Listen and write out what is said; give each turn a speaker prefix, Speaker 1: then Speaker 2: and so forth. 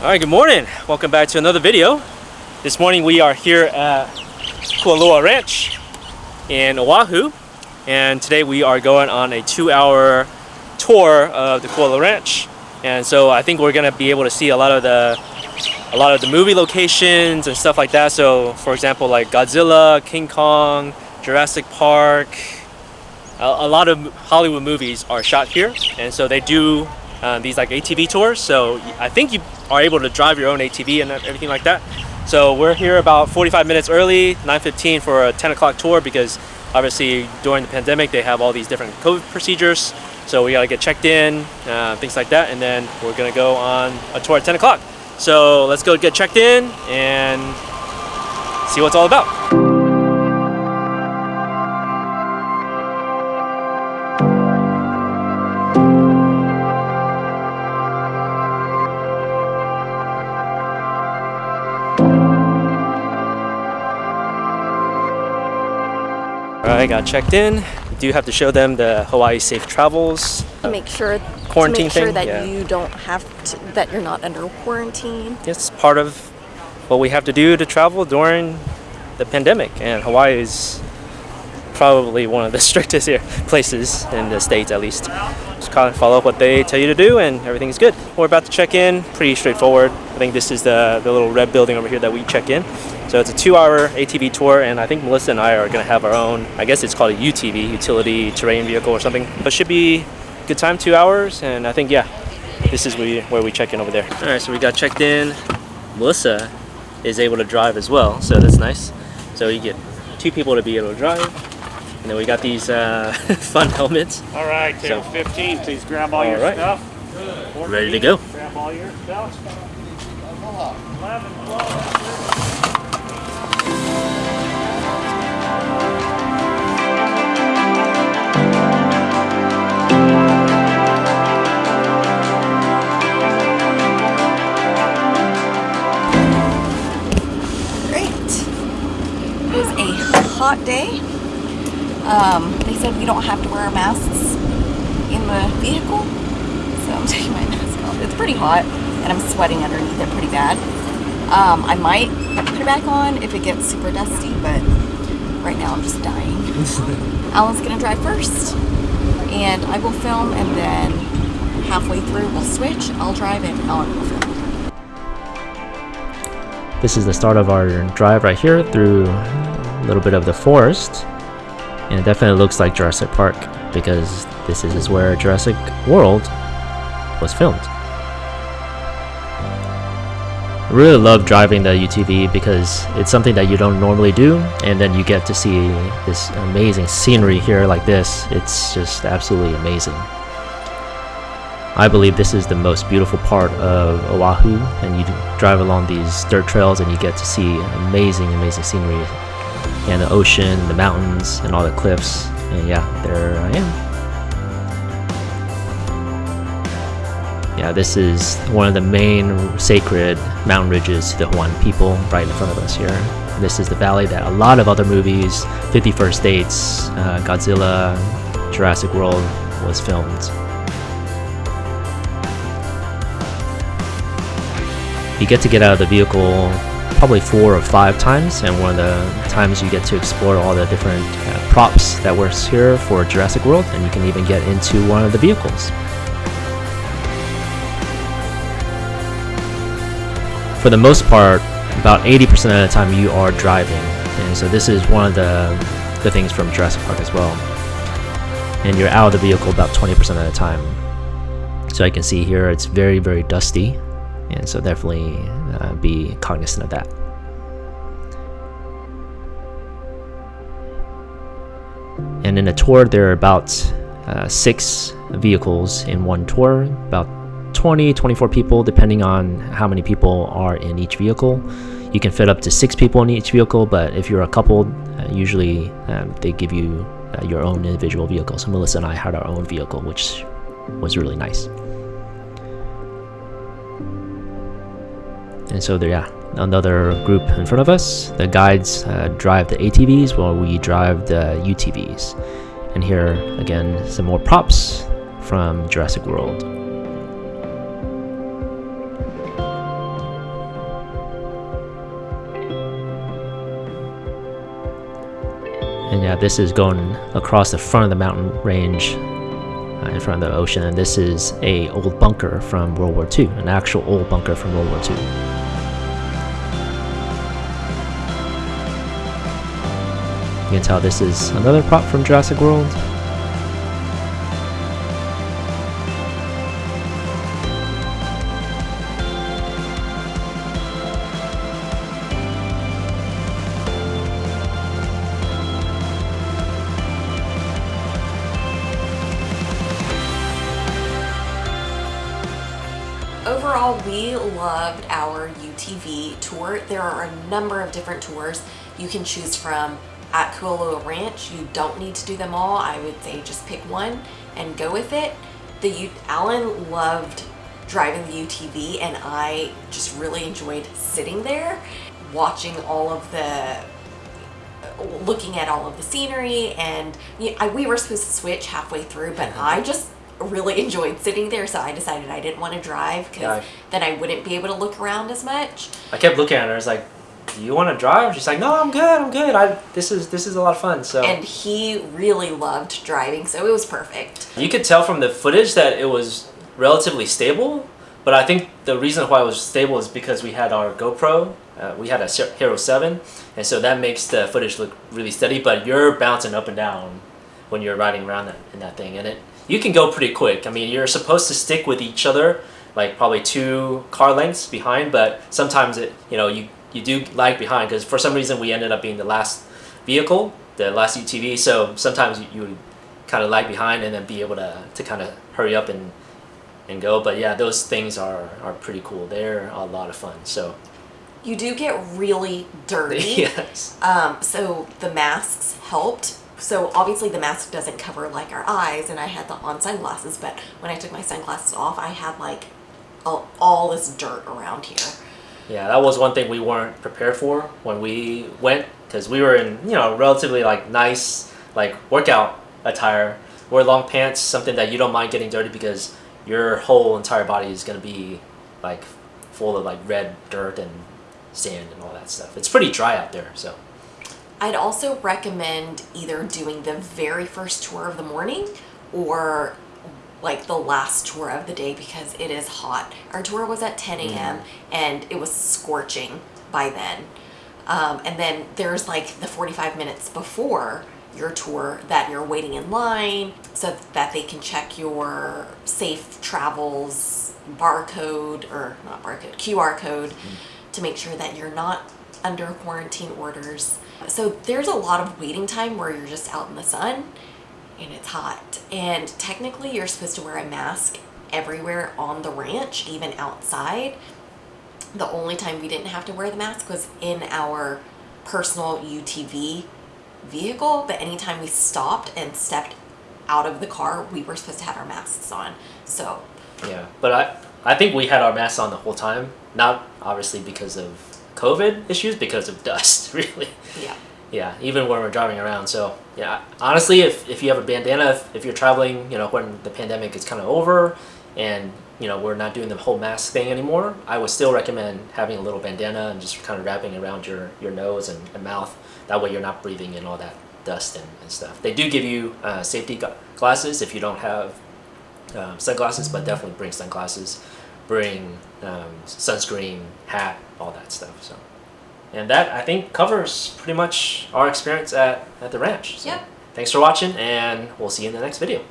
Speaker 1: All right, good morning. Welcome back to another video. This morning we are here at Kualoa Ranch in Oahu. And today we are going on a two hour tour of the Kualoa Ranch. And so I think we're gonna be able to see a lot of the a lot of the movie locations and stuff like that. So for example, like Godzilla, King Kong, Jurassic Park, a, a lot of Hollywood movies are shot here. And so they do uh, these like ATV tours. So I think you are able to drive your own ATV and everything like that. So we're here about 45 minutes early, 9.15 for a 10 o'clock tour because obviously during the pandemic they have all these different COVID procedures. So we gotta get checked in, uh, things like that, and then we're gonna go on a tour at 10 o'clock. So let's go get checked in and see what it's all about. Alright, got checked in. We do have to show them the Hawaii Safe Travels.
Speaker 2: make sure
Speaker 1: quarantine
Speaker 2: to make sure
Speaker 1: thing,
Speaker 2: that
Speaker 1: yeah.
Speaker 2: you don't have to, that you're not under quarantine.
Speaker 1: It's part of what we have to do to travel during the pandemic, and Hawaii is probably one of the strictest here places in the states, at least. Just kind of follow up what they tell you to do, and everything's good. We're about to check in. Pretty straightforward. I think this is the the little red building over here that we check in. So it's a two-hour ATV tour, and I think Melissa and I are going to have our own. I guess it's called a UTV, utility terrain vehicle or something. But should be good time, two hours, and I think yeah, this is where we, where we check in over there. All right, so we got checked in. Melissa is able to drive as well, so that's nice. So you get two people to be able to drive, and then we got these uh, fun helmets.
Speaker 3: All right, table
Speaker 1: So-
Speaker 3: 15, please grab all,
Speaker 1: All
Speaker 3: your
Speaker 1: right.
Speaker 3: stuff. 14,
Speaker 1: Ready to go.
Speaker 3: Grab all your stuff. 11, 12,
Speaker 2: Great. It was a hot day. Um, they said we don't have to wear masks in the vehicle, so I'm taking my mask off. It's pretty hot, and I'm sweating underneath it pretty bad. Um, I might put it back on if it gets super dusty, but right now I'm just dying. Alan's gonna drive first, and I will film, and then halfway through we'll switch. I'll drive, and Alan will film.
Speaker 1: This is the start of our drive right here through a little bit of the forest. And it definitely looks like Jurassic Park because this is where Jurassic World was filmed. I really love driving the UTV because it's something that you don't normally do and then you get to see this amazing scenery here like this. It's just absolutely amazing. I believe this is the most beautiful part of Oahu, and you drive along these dirt trails and you get to see amazing, amazing scenery, and the ocean, the mountains, and all the cliffs. And yeah, there I am. Yeah, this is one of the main sacred mountain ridges to the Hawaiian people right in front of us here. This is the valley that a lot of other movies, 50 First Dates, uh, Godzilla, Jurassic World, was filmed. You get to get out of the vehicle probably four or five times, and one of the times you get to explore all the different uh, props that were here for Jurassic World, and you can even get into one of the vehicles. For the most part, about 80% of the time you are driving, and so this is one of the the things from Jurassic Park as well. And you're out of the vehicle about 20% of the time. So I can see here it's very very dusty and so definitely uh, be cognizant of that. And in a tour, there are about uh, six vehicles in one tour, about 20, 24 people, depending on how many people are in each vehicle. You can fit up to six people in each vehicle, but if you're a couple, uh, usually um, they give you uh, your own individual vehicle. So Melissa and I had our own vehicle, which was really nice. And so there, yeah, another group in front of us. The guides uh, drive the ATVs while we drive the UTVs. And here again, some more props from Jurassic World. Yeah, this is going across the front of the mountain range uh, in front of the ocean. And this is a old bunker from World War II, an actual old bunker from World War II. You can tell this is another prop from Jurassic World.
Speaker 2: Overall, we loved our UTV tour. There are a number of different tours you can choose from at Kualoa Ranch. You don't need to do them all. I would say just pick one and go with it. The U Alan loved driving the UTV and I just really enjoyed sitting there watching all of the looking at all of the scenery and you I, we were supposed to switch halfway through but mm-hmm. I just really enjoyed sitting there so I decided I didn't want to drive because
Speaker 1: Yeah.
Speaker 2: then I wouldn't be able to look around as much
Speaker 1: I kept looking at her. I was like, "Do you want to drive?" She's like, "No, I'm good. I'm good. I this is this is a lot of fun." So
Speaker 2: and he really loved driving so it was perfect
Speaker 1: you could tell from the footage that it was relatively stable. But I think the reason why it was stable is because we had our GoPro. Uh, we had a Hero 7, and so that makes the footage look really steady. But you're bouncing up and down when you're riding around that, in that thing, and it you can go pretty quick. I mean, you're supposed to stick with each other, like probably two car lengths behind. But sometimes it, you know, you you do lag behind because for some reason we ended up being the last vehicle, the last UTV. So sometimes you, you would kind of lag behind and then be able to, to kind of hurry up and and go. But yeah, those things are are pretty cool. They're a lot of fun. So
Speaker 2: you do get really dirty
Speaker 1: yes,
Speaker 2: Um, so the masks helped. So obviously the mask doesn't cover like our eyes, and I had the on sunglasses. But when I took my sunglasses off, I had like all, all this dirt around here.
Speaker 1: yeah, that was one thing we weren't prepared for when we went because we were in you know relatively like nice like workout attire. Wear long pants, something that you don't mind getting dirty because your whole entire body is gonna be like full of like red dirt and sand and all that stuff. It's pretty dry out there, so.
Speaker 2: I'd also recommend either doing the very first tour of the morning or like the last tour of the day because it is hot. Our tour was at 10 a.m. and it was scorching by then. Um, and then there's like the 45 minutes before your tour that you're waiting in line so that they can check your safe travels barcode or not barcode QR code to make sure that you're not under quarantine orders. So there's a lot of waiting time where you're just out in the sun and it's hot. And technically you're supposed to wear a mask everywhere on the ranch, even outside. The only time we didn't have to wear the mask was in our personal UTV vehicle, but anytime we stopped and stepped out of the car, we were supposed to have our masks on. So
Speaker 1: Yeah, but I I think we had our masks on the whole time. Not obviously because of COVID issues, because of dust. Really.
Speaker 2: yeah.
Speaker 1: Yeah, even when we're driving around. So yeah, honestly, if, if you have a bandana, if, if you're traveling, you know, when the pandemic is kind of over, and you know we're not doing the whole mask thing anymore, I would still recommend having a little bandana and just kind of wrapping around your your nose and, and mouth. That way you're not breathing in all that dust and, and stuff. They do give you uh, safety glasses if you don't have um, sunglasses, but definitely bring sunglasses, bring um, sunscreen, hat, all that stuff. So, and that I think covers pretty much our experience at, at the ranch. So
Speaker 2: Yep.
Speaker 1: Thanks for watching, and we'll see you in the next video.